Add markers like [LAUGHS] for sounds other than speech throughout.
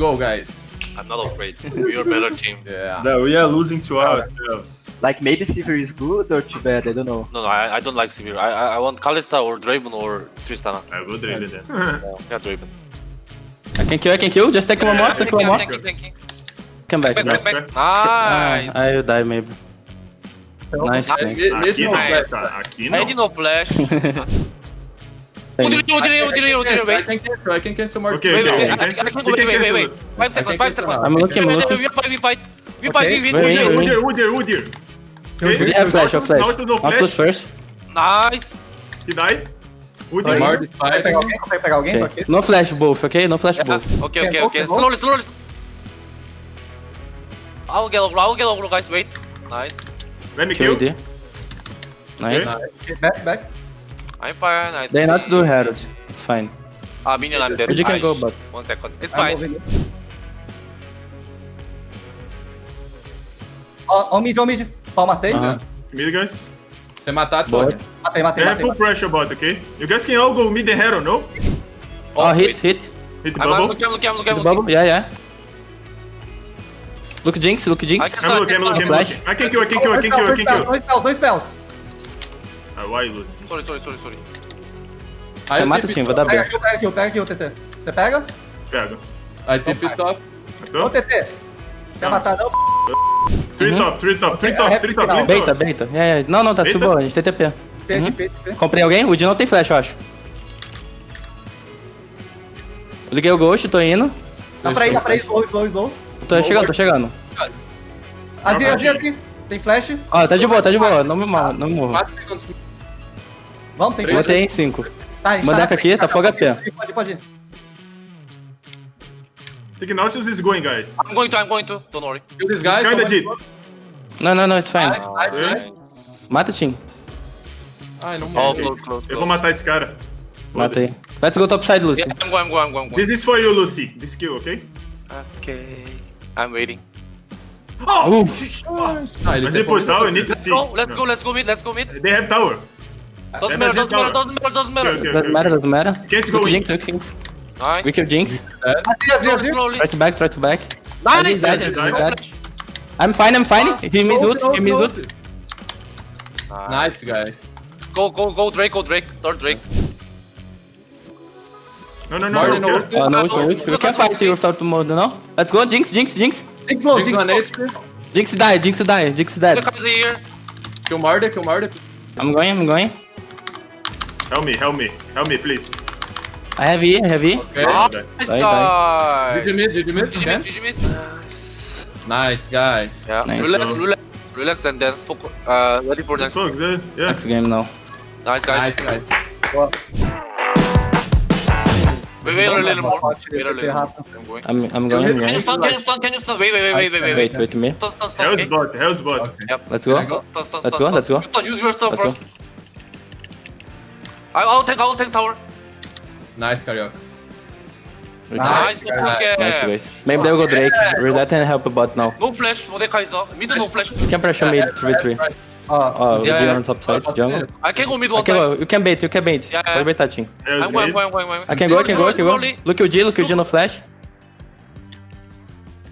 go, guys. I'm not afraid. We're a better team. [LAUGHS] Yeah. No, we are losing to ourselves. Like maybe Sivir is good or too bad, I don't know. No, no, I, I don't like Sivir. I, I I want Kalista or Draven or Tristana. I will drain it then. [LAUGHS] Yeah, Draven. I can kill, I can kill. Just take one more, take one more. Thank you, thank you. Come back, Back, back, back. Nice. Ah, I'll die maybe. Nice, Nice. nice. Aqui não, Nice. tá? Aqui [LAUGHS] I did não. no flash. Udire, Udire, Udire, Udire, I wait. can cancel, I can cancel more. Okay, Wait, okay, wait, okay. wait. I, He I can- can he go, wait, can wait, wait, cancel wait. us. Five seconds, five seconds. I'm looking, I'm Wait, wait, looking. wait, We fight, we fight. We fight, we Wait, win. wait, Udir, wait. Udir, Udir, Udir. We have flash, have flash. Nautilus no Nautilus flash. first. Nice. He died. More Udir. this Vai fight. pegar alguém? Vai pegar alguém? Okay. No flash both, okay? No flash both. Okay, okay, Can okay. go, can go. Slowly, slowly. I will get over, I will get over, guys. Wait. Nice. Let me Kill kill. AD. Nice. Back, back. I'm fine. I They not do Herald. It's fine. Ah, minion, I'm dead. You can go back. One second. It's I'm fine. Ó, ó o mid, ó o mid. Ó, matei. Aham. Mid, guys. Você matar, tu Bot. Matei, matei, have matei. full pressure bot, okay? You guys can all go mid and hero, no? Oh, hit, wait. hit. Hit the I'm, I'm bubble. looking, I'm looking, I'm looking. The bubble. looking. Yeah, yeah. Look Jinx, look Jinx. I'm looking, I'm I looking, can I'm looking. I can kill, I can kill, I can kill, I can kill. Dois spells, dois spells. Ah, why you lose? Sorry, sorry, sorry, sorry. Você mata sim, vai dar Pega B. aqui, pega aqui, pega aqui, o TT. Você pega? Pega. I tip it top. Ô, TT. Quer matar não? Three top, three top, three É, top, é three top, final. three Beita, beita. Yeah, yeah. Não, não, tá de boa, a gente tem TP. Uhum. Comprei alguém? O Di não tem flash, eu acho. Eu liguei o Ghost, tô indo. Dá pra ir, dá pra ir, slow, slow, slow. Tô chegando, tô chegando. Azir, Azir, Azir. Sem flash. Ó, tá de boa, tá de boa. Não me morro, não me morro. 4 segundos. Vamos, tem flash. em 5. Tá, a Mandeca na aqui, tá fogo pode ir, AP. Pode ir, pode ir. Think Nautilus is going, guys. I'm going to, I'm going to. Don't worry. Kill this guy. Kinda someone- deep. Não, não, não, it's fine. Nice, nice, nice. Mata o Tim. Ai, não Oh, morre. close, close, Eu vou matar esse cara. Matei. Let's go top side, Lucy. Yeah, I'm going, I'm going, I'm going. This is for you, Lucy. This kill, okay? Okay. I'm waiting. Oh! Uf. Ah, ele Mas tem ele por comido tower, tudo. need to Let's see. go, let's go, let's go mid, let's go mid. They have tower. Doesn't matter, doesn't matter, doesn't matter, doesn't matter. Okay, Doesn't matter, doesn't matter. Can't go Look in. Jinx, Jinx. Nice. We kill Jinx. Azir, Azir, Slowly, Azir. slowly. Try to back, try to back. Nice, He's dead, he's nice. dead. I'm fine, I'm fine. Ah. He means oh, ult, he oh, means oh. ult. Nice, guys. Go, go, go, Drake, go, Drake. Third Drake. No, no, no, Martin, no. no. kill. Oh, uh, no ult, no ult. We can fight here without mode, no? Let's go, Jinx, Jinx, Jinx. Jinx low, Jinx Jinx on low. HP. Jinx die, Jinx die, Jinx The dead. Kill Marduk, kill Marduk. I'm going, I'm going. Help me, help me. Help me, please. I have E, I have E. Okay. Nice Die, guy. GG mid, GG mid. GG man. mid, GG mid. Nice. Nice, guys. Yeah, Nice. relax, relax, relax, and then focus. Uh, ready for next. Fuck, yeah. yeah. Next game now. Nice, guys. Nice, guys. Wait, wait a little more. Wait a little more. I'm going. I'm, I'm going, I'm Can you going. stun? Can you stun? Can you stun? Wait, wait, wait, wait, wait, wait, Wait, wait me. Stun, stun, stun. Hell's Okay. bot, Hell's bot. Okay. Yep. Let's go. Can go? Stun, stun, Let's go, stun. let's go. Stun, use your stun Let's first. I, I'll take, I'll take tower. Nice, Carioca. Nice, okay. Nice, guys. Maybe they'll go Drake. Reset and help a bot now. No flash, Mordekaiser. Mid no flash. You can pressure mid 3v3. Ó, Oh, Yeah, G yeah. on top side, jungle. I can go mid one time. well, you can bait, you can bait. Yeah, yeah. Pode baitar, Tim. Hell's I'm going. I'm going, I'm going. I can go, I can go, I can go. Look o G, look o G no flash.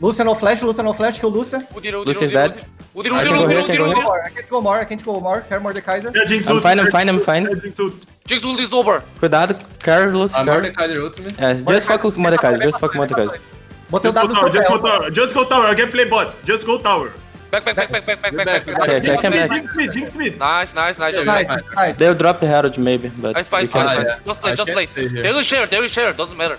Lúcia no flash, Lúcia no flash, kill Lucius Udir, dead. Udir, Udir, Udir, Udir, Udir. I can't go more, I can't go more. Care Mordekaiser. Yeah, Jinx I'm fine, I'm fine, I'm fine. Jinx ult is over. Cuidado, Carlos. Ah, Mordekaiser ult me. Yeah, just fuck Mordekaiser, just fuck Mordekaiser. Botei o W Just go tower, just go tower, I can play bot. Just go tower. Back, back, back, back, back, back, back, back. Okay, I can é back. Jinx me, Jinx me, Nice, nice, nice. nice, nice. They'll drop Herald maybe, but... Nice, fine, fine. Just play, just play. They will share, they will share, doesn't matter.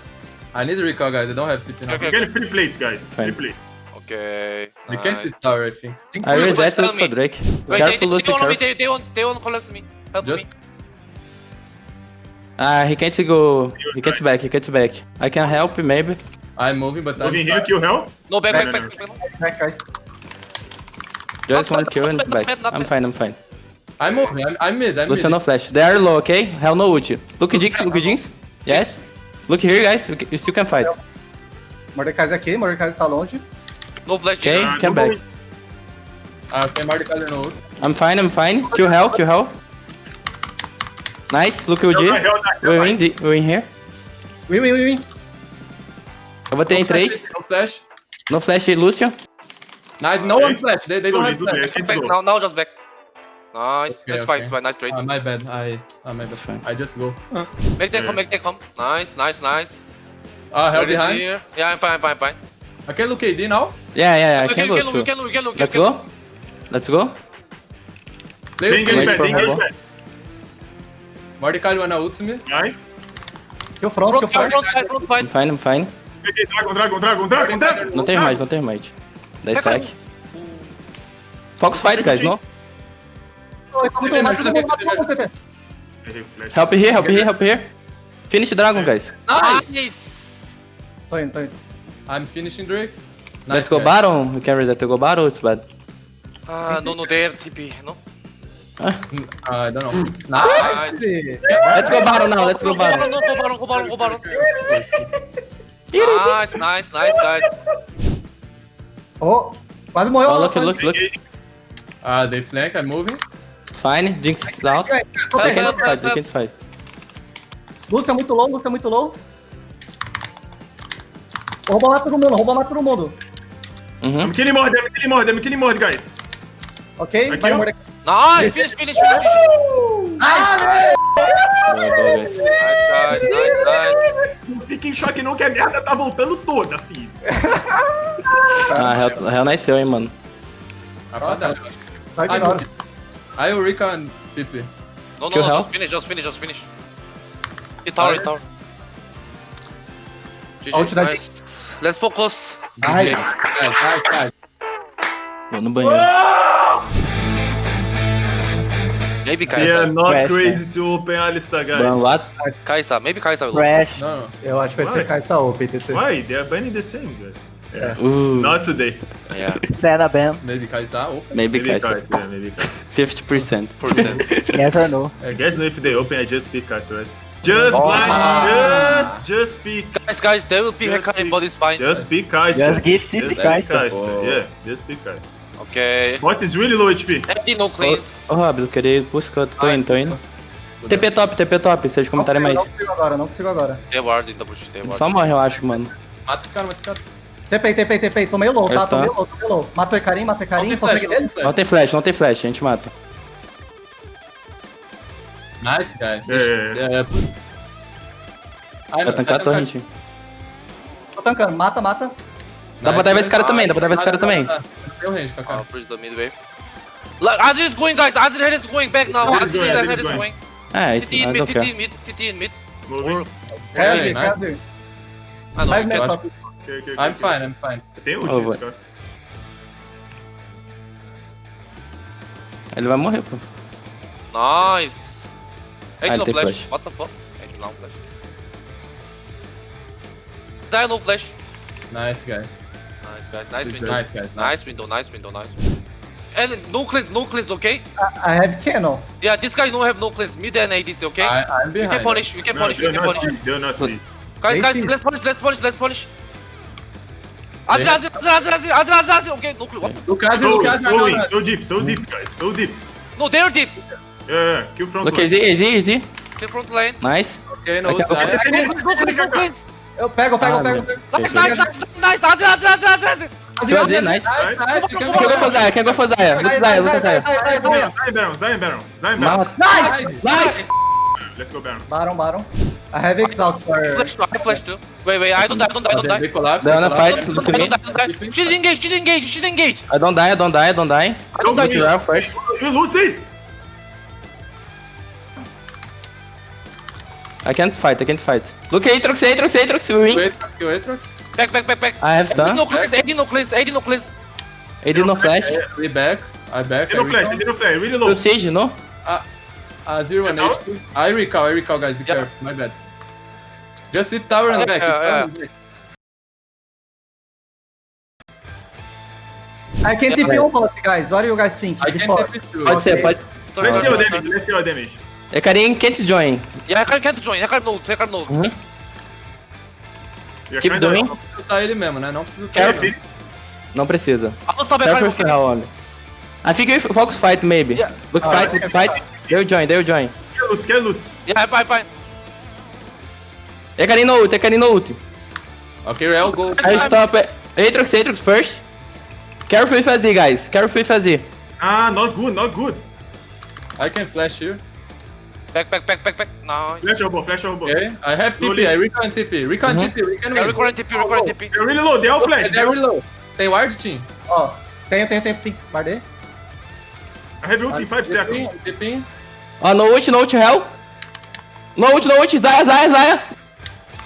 I need to recall, guys. I don't have TP now. Okay, okay. Get three plates, guys. Three plates. Okay. We can't see tower, I think. I look for me. Drake. Wait, Careful, they, Lucy, they, careful. they, they want, they want collect me. Help Just- me. Ah, he can't go. He can't back, he can't back. I can help maybe. I'm moving, but I'm Moving here, kill. No, back, No, back, no, back, back, back. Back, guys. Just one kill and back. I'm fine, I'm fine. I'm moving. I'm, I'm mid. I'm Lucian mid. no flash. They are low, okay? Hell no ult. Look Jinx, look Jinx. Yes. Look here, guys. You still can fight. Mordekaiser aqui, Mordekaiser tá longe. No flash. Okay, Ah, come não back. Ah, tem Mordekaiser no ult. I'm fine, I'm fine. Kill hell, kill hell. Nice, look o G. Hell, hell, hell, We win, the- we win here. Win, win, win, win. Eu vou ter em 3. No flash. No flash, Lucio. Nice, no one flash. They, they don't Slowly, have slowly, flash. can't Back now, now just back. Nice. Okay, that's fine, okay. that's fine. Nice trade. Uh, my bad. I, uh, my bad. Fine. I just go. Uh, make them come, make them come. Nice, nice, nice. uh help Ready behind. here. Yeah, I'm fine, I'm fine, I'm fine. I can look AD now. Yeah, yeah, yeah. I can can, go can, too. can, can. Let's go. Let's go. Play engage back, engage back. Mordecai wanna ult me. Right? Kill front, kill Front, front. front, front, front, I'm front. fine, I'm fine. Dragon, Dragon, Dragon, Dragon, Dragon. Não tem mais, não tem mais. Dá stack. Focus fight, guys, no? Help here, help here, help here. Finish dragon, guys. Nice. Tô indo, tô indo. I'm finishing Drake. Let's go guys. baron. We can reset to go baron, it's bad. Ah, no, no, there, TP, no? Mm, I don't know. Nice. Nice. Let's go baron now, let's go baron. no, go baron, go baron, go baron. Nice, nice, nice, guys. Oh, quase morreu. Oh, look, look, look. Uh, they flank. I'm moving. It's fine. Jinx is out. They can't fight, they can't fight. Lúcia é muito low, Lúcia é muito low. Rouba mata todo mundo, rouba mata todo mundo. Uhum. I'm killing more, I'm killing more, guys. Ok? Aqui, Vai ó. Mordecai. Nice, finish, finish, finish. Nice, guys, nice, nice. Não fique em choque não que a merda tá voltando toda, filho. Ah, Hell, Hell nasceu, hein, mano. Rapaziada. Vai I'm ignora. I will Rika and PP. No, no, Kill no, hell? just finish, just finish, just finish. Hit tower, hit tower. GG, da nice. Let's focus. Nice. Nice, nice. Vou no banheiro. Maybe They are Kai'Sa. not Crash, crazy to open Alistar, guys. Ban what? Kai'Sa, maybe Kai'Sa will. Crash. No, no. Eu acho que vai Vai. ser Kaisa OP, TT. Why? They are banning the same, guys. Uh, Not today. Yeah. [LAUGHS] Senna ban. Maybe Kai'Sa. Oh. maybe Maybe Kai'Sa. Kai'Sa, yeah, maybe Kai'Sa. [LAUGHS] 50%. Yes or no? I guess no, if they open, I just pick Kai'Sa, right? Just Oh. blind, just, just pick, Guys, guys, they will pick Just but it's fine. just pick Kai'Sa. Just gift it to. Oh. Yeah, just pick Kai'Sa. Okay. Bot is really low HP. Eddie no cleans. Ô, Robs, eu queria ir pros cantos. Tô indo, tô indo. TP top, TP top, se eles comentarem Não mais. consigo agora, não consigo agora. They ward bush, they Ele ward. só morre, eu acho, mano. Mata esse cara, mata esse cara. TP, TP, TP. Tô meio low, tá? Meio low, tô meio low. Mata o Ecarim, mata o Ecarim. Não tem Consegue flash, não ele? tem Não tem flash, não tem flash, a gente mata. Nice, guys. Yeah, É, Vai tancar a torre, gente. Tô tancando. Mata, mata. Dá pra dar esse cara também, dá pra dar esse cara também. Tem o range, Kaká. Freeze the mid wave. Azir is going, guys. Azir head is going back now. Azir is Azir going, head Azir is going. É, it's, TT in mid, TT in mid, TT in mid. Moving. Heavy, nice. heavy. Ah, não, acho top. Okay, okay, okay, I'm okay. fine, I'm fine. Tem ult nesse cara. Ele vai morrer, pô. Nice. Ah, ele tem flash. flash. What the fuck? Egg no flash. Die no flash. Nice, guys. Nice, guys. Nice window. Nice, guys. Nice. Nice window, nice window, nice window. And no cleanse, no cleanse, okay? I have cannon. Yeah, this guy don't have no cleanse. Mid and ADC, okay? I, I'm we behind. can punish, we can No, punish, we can not punish. see, they're not see. Guys, guys, see. let's punish, let's punish, let's punish. Azir, They- Azir, Azir, Azir, Azir, Azir, Azir, Azir. Okay, no clue. What? Lucas, So, Lucas, so, no, in, no, so deep, so deep, guys, so deep. No, they're deep. Yeah, yeah, kill front Look, line. easy, easy, easy. The front lane. Nice. Okay, no, no cleanse, no cleanse. Eu pego, eu pego, Ah, eu pego. Nice, nice, nice, nice, Azir, Azir, Azir. Kill Azir, nice. Quem go for Zaya? Quem go for Zaya? Look Zaya, look Zaya. Sai, sai, sai, sai. Zion Baron, Zion Baron, Zion Baron. Nice! Nice! Let's go Baron. Baron, Baron. I have exhaust for... Flash too, I flash too. Wait, wait, I don't die, I don't die, I don't die. they collapse. They're on a they fight, collapse. look I at me. don't die, I don't die. She didn't engage, didn't engage, didn't engage. I don't die, I don't die, I don't die. I don't Go die. You lose this! I can't fight, I can't fight. Look, Aatrox, Aatrox, Aatrox, we win. Wait, kill Aatrox. Back, back, back, back. I have AD stun. no cleanse, AD no cleanse, AD no cleanse. AD no flash. We back. I back. I no flash, they no flash, really Still low. siege, no? Uh, zero and Recall? HP. I recall, I recall, guys. Be Yeah. careful. My bad. Just hit tower and back. yeah, yeah. and. I can TP on bot, guys. What do you guys think? I can it through. Pode ser, pode. Let's see turn, damage, let's see your damage. É Karim can't join. Yeah, I can't, join, I can't know, I can't know. Uhum. Keep doing. Não precisa lutar ele mesmo, né? Não precisa lutar ele. Não precisa. Stop back, Careful I'm for hell only. I think if focus fight maybe. Yeah. Look fight, look fight. They'll join, they'll join. Quer luz, quer luz. Yeah, fine. É Karim no ult, é Karim no ult. Ok, Rel, go. I stop. Aatrox, Aatrox first. Careful with AZ, guys. Careful with AZ. Ah, not good, not good. I can flash here. Back, back, back, back, back. Nice. Flash elbow, flash elbow. Okay, I have TP, Slowly. I recon TP. Recon TP, we can Yeah, win. recurrent TP, recurrent TP. They're really low, they all flash. They're really low. Tem ward, team? Ó, tenho, tenho, tenho. ping. Guardei. I have ult in 5 seconds. TP. Oh, no ult, no ult, hell. No ult, no ult. Zaya, Zaya, Zaya.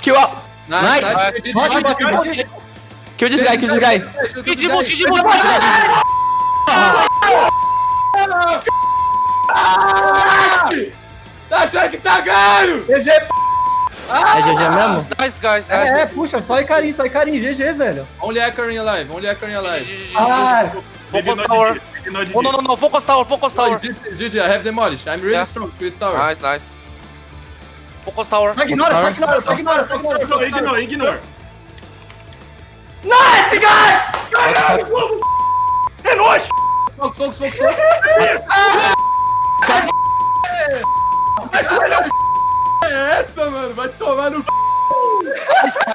Kill out. Nice. Nice. Bot, bot. Kill this guy, kill this guy. Digimon, Digimon, Tá achando que tá ganho? GG, É GG mesmo? Nice, guys. Nice. é, é, puxa, só Icarim, só Icarim, GG, velho. Only Echoing alive, only Echoing alive. Ah, Focus not tower. Oh, no, no, no. Focus tower, focus tower. GG, GG, I have demolished. I'm really Yeah. strong with tower. Nice, nice. Focus tower. só ignora, só ignora, só ignora, só ignora. Ignore, ignore, ignore. Nice, guys! É nóis! Focus, focus, focus, focus. É essa, mano. Vai tomar no c...